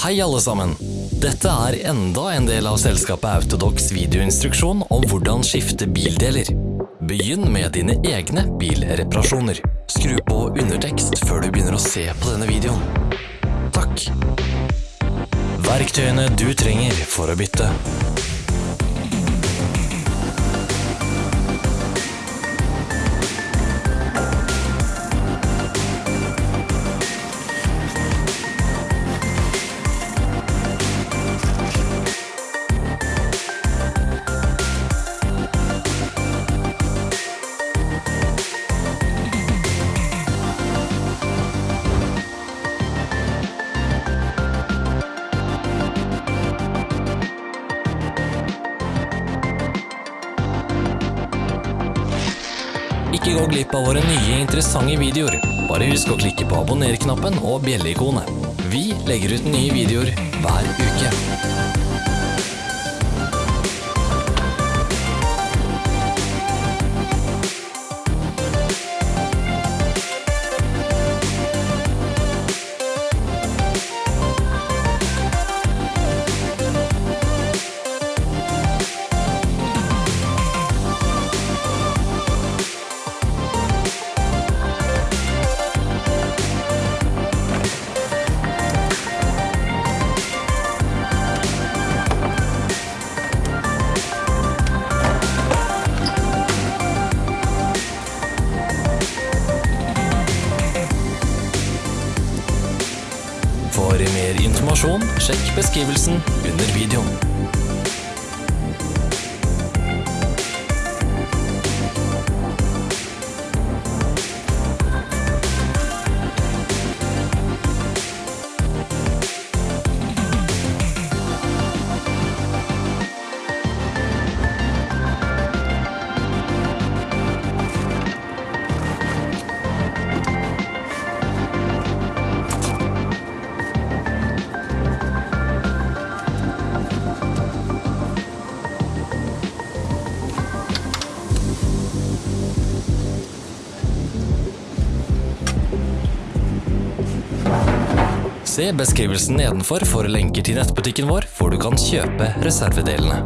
Hei alle sammen! Dette er enda en del av selskapet Autodox videoinstruksjon om hvordan skifte bildeler. Begynn med dine egne bilreparasjoner. Skru på undertekst før du begynner å se på denne videoen. Takk. Verktøyene du trenger for å bytte. Ikke gå glipp av våre nye interessante videoer. Bare husk å klikke på abonner-knappen og bjelleikonet. Vi legger ut nye videoer hver uke. Informasjon, sjekk beskrivelsen under videoen. Se beskrivelsen nedenfor for lenker til nettbutikken vår, hvor du kan kjøpe reservedelene.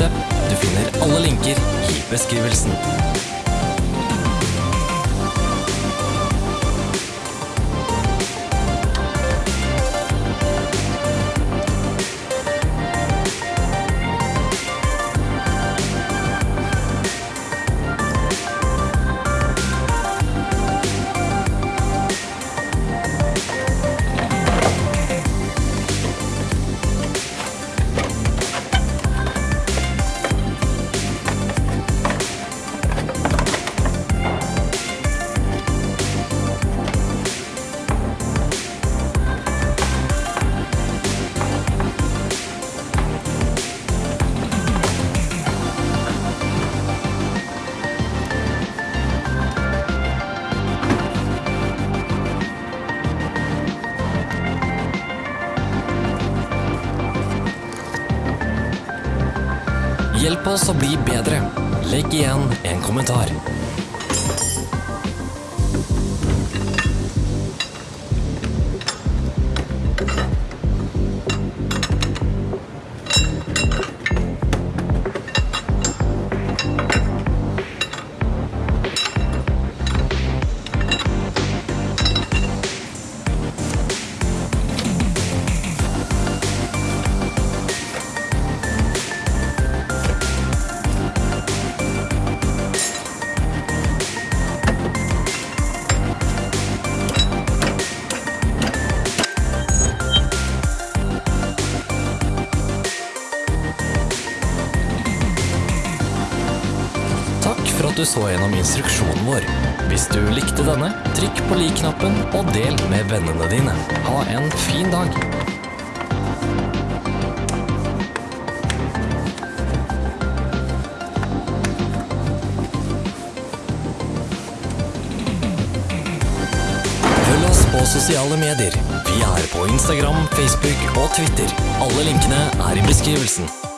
Interessert? Du finner alle linker i beskrivelsen. Hjelp oss å bli bedre. Legg igjen en kommentar. At du så gjennom instruksjonen vår. Hvis du likte denne, trykk på lik-knappen og del med vennene dine. Ha en fin dag! På sosiale medier. Vi er på Instagram, Facebook og Twitter. Alle linkene er i beskrivelsen.